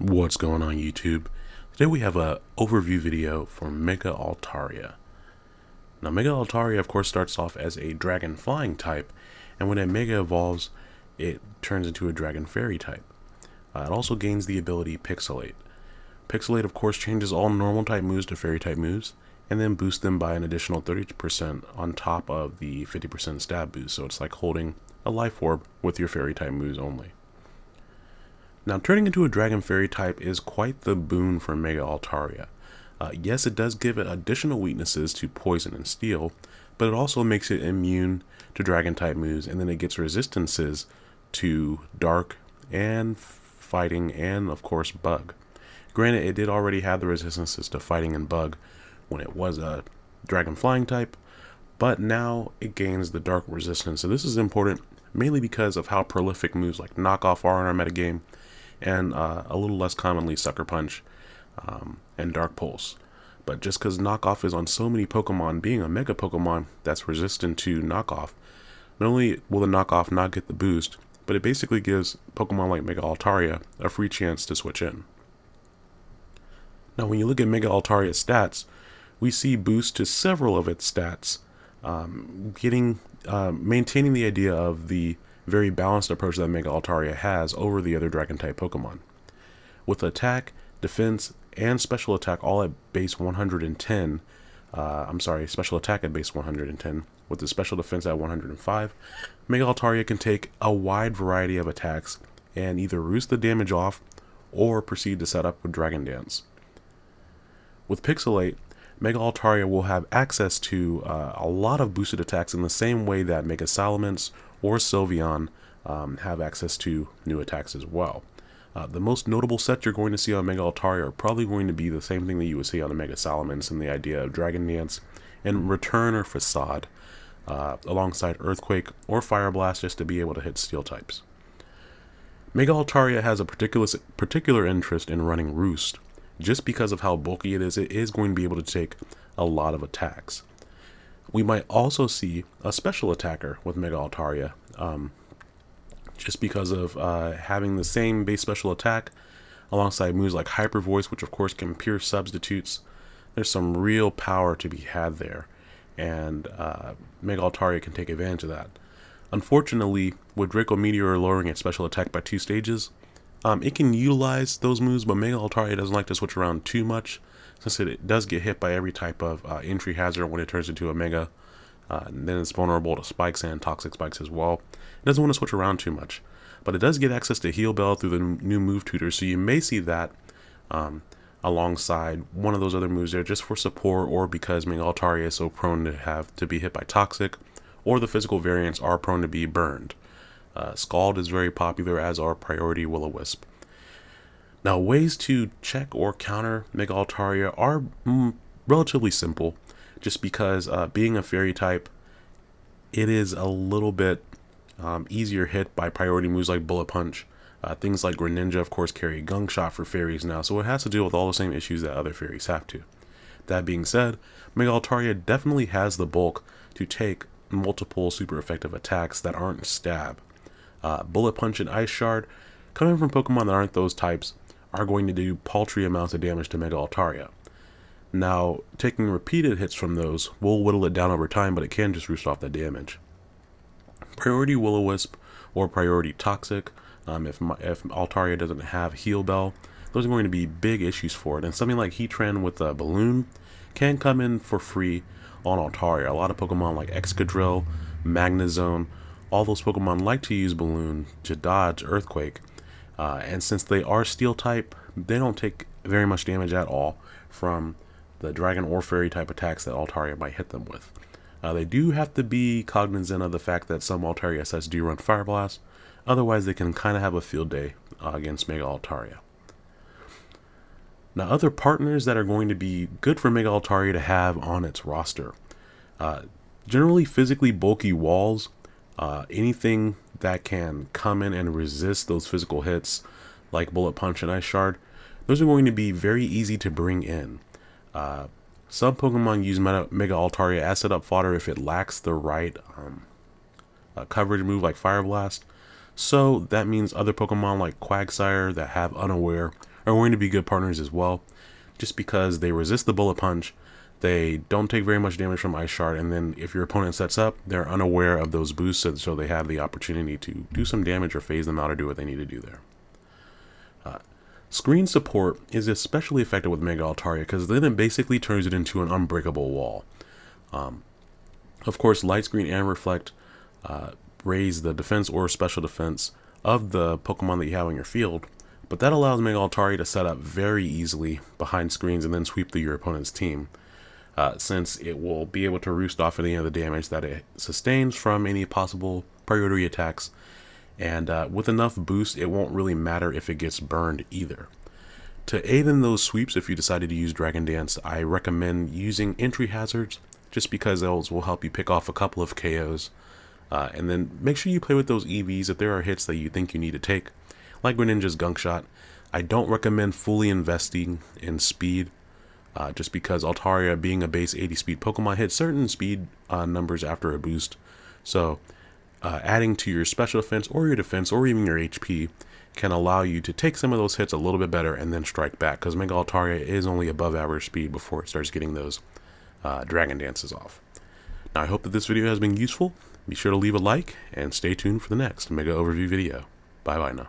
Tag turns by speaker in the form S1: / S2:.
S1: What's going on YouTube? Today we have a overview video for Mega Altaria. Now Mega Altaria of course starts off as a dragon flying type and when a Mega evolves it turns into a dragon fairy type. Uh, it also gains the ability Pixilate. Pixilate of course changes all normal type moves to fairy type moves and then boosts them by an additional 30% on top of the 50% stab boost so it's like holding a life orb with your fairy type moves only. Now, turning into a Dragon Fairy type is quite the boon for Mega Altaria. Uh, yes, it does give it additional weaknesses to Poison and Steel, but it also makes it immune to Dragon type moves, and then it gets resistances to Dark and Fighting and, of course, Bug. Granted, it did already have the resistances to Fighting and Bug when it was a Dragon Flying type, but now it gains the Dark resistance. So this is important mainly because of how prolific moves like Knockoff are in our metagame, and uh, a little less commonly Sucker Punch um, and Dark Pulse. But just because Knockoff is on so many Pokemon, being a Mega Pokemon that's resistant to Knockoff, not only will the Knockoff not get the boost, but it basically gives Pokemon like Mega Altaria a free chance to switch in. Now when you look at Mega Altaria's stats, we see boost to several of its stats, um, getting uh, maintaining the idea of the very balanced approach that Mega Altaria has over the other Dragon type Pokemon. With attack, defense, and special attack all at base 110, uh, I'm sorry, special attack at base 110, with the special defense at 105, Mega Altaria can take a wide variety of attacks and either roost the damage off or proceed to set up with Dragon Dance. With Pixilate, Mega Altaria will have access to uh, a lot of boosted attacks in the same way that Mega Salamence or Sylveon um, have access to new attacks as well. Uh, the most notable sets you're going to see on Mega Altaria are probably going to be the same thing that you would see on the Mega Salamence and the idea of Dragon Dance and Return or Facade uh, alongside Earthquake or Fire Blast just to be able to hit Steel types. Mega Altaria has a particular, particular interest in running Roost. Just because of how bulky it is, it is going to be able to take a lot of attacks. We might also see a special attacker with Mega Altaria, um, just because of uh, having the same base special attack alongside moves like Hyper Voice, which of course can pierce substitutes. There's some real power to be had there, and uh, Mega Altaria can take advantage of that. Unfortunately, with Draco Meteor lowering its special attack by two stages, um, it can utilize those moves, but Mega Altaria doesn't like to switch around too much, since it does get hit by every type of uh, entry hazard when it turns into a Mega. Uh, then it's vulnerable to spikes and toxic spikes as well. It doesn't want to switch around too much, but it does get access to Heal Bell through the new move tutor, so you may see that um, alongside one of those other moves there just for support or because Mega Altaria is so prone to have to be hit by toxic, or the physical variants are prone to be burned. Uh, Scald is very popular as are Priority Will-O-Wisp. Now, ways to check or counter Mega Altaria are mm, relatively simple, just because uh, being a fairy type, it is a little bit um, easier hit by priority moves like Bullet Punch. Uh, things like Greninja, of course, carry Gunk Shot for fairies now, so it has to deal with all the same issues that other fairies have to. That being said, Mega Altaria definitely has the bulk to take multiple super effective attacks that aren't stab. Uh, Bullet Punch and Ice Shard, coming from Pokemon that aren't those types, are going to do paltry amounts of damage to Mega Altaria. Now, taking repeated hits from those will whittle it down over time, but it can just roost off that damage. Priority Will-O-Wisp or Priority Toxic, um, if, if Altaria doesn't have Heal Bell, those are going to be big issues for it. And something like Heatran with a Balloon can come in for free on Altaria. A lot of Pokemon like Excadrill, Magnezone, all those Pokemon like to use Balloon to dodge Earthquake. Uh, and since they are Steel type, they don't take very much damage at all from the Dragon or Fairy type attacks that Altaria might hit them with. Uh, they do have to be cognizant of the fact that some Altaria sets do run Fire Blast, otherwise they can kind of have a field day uh, against Mega Altaria. Now other partners that are going to be good for Mega Altaria to have on its roster. Uh, generally physically bulky walls, uh, anything that can come in and resist those physical hits like Bullet Punch and Ice Shard, those are going to be very easy to bring in. Uh, some Pokemon use Mega, Mega Altaria as setup fodder if it lacks the right um, uh, coverage move like Fire Blast. So that means other Pokemon like Quagsire that have Unaware are going to be good partners as well, just because they resist the bullet punch, they don't take very much damage from Ice Shard, and then if your opponent sets up, they're unaware of those boosts, so they have the opportunity to do some damage or phase them out or do what they need to do there. Uh, screen support is especially effective with Mega Altaria because then it basically turns it into an unbreakable wall. Um, of course, Light Screen and Reflect uh, raise the defense or special defense of the Pokemon that you have on your field, but that allows Mega Altaria to set up very easily behind screens and then sweep through your opponent's team uh, since it will be able to roost off any of the damage that it sustains from any possible priority attacks. And uh, with enough boost, it won't really matter if it gets burned either. To aid in those sweeps, if you decided to use Dragon Dance, I recommend using entry hazards, just because those will help you pick off a couple of KOs. Uh, and then make sure you play with those EVs if there are hits that you think you need to take, like Greninja's Gunk Shot. I don't recommend fully investing in speed uh, just because Altaria, being a base 80 speed Pokemon, hits certain speed uh, numbers after a boost. So, uh, adding to your special defense or your defense or even your HP can allow you to take some of those hits a little bit better and then strike back because Mega Altaria is only above average speed before it starts getting those uh, Dragon Dances off. Now, I hope that this video has been useful. Be sure to leave a like and stay tuned for the next Mega Overview video. Bye bye now.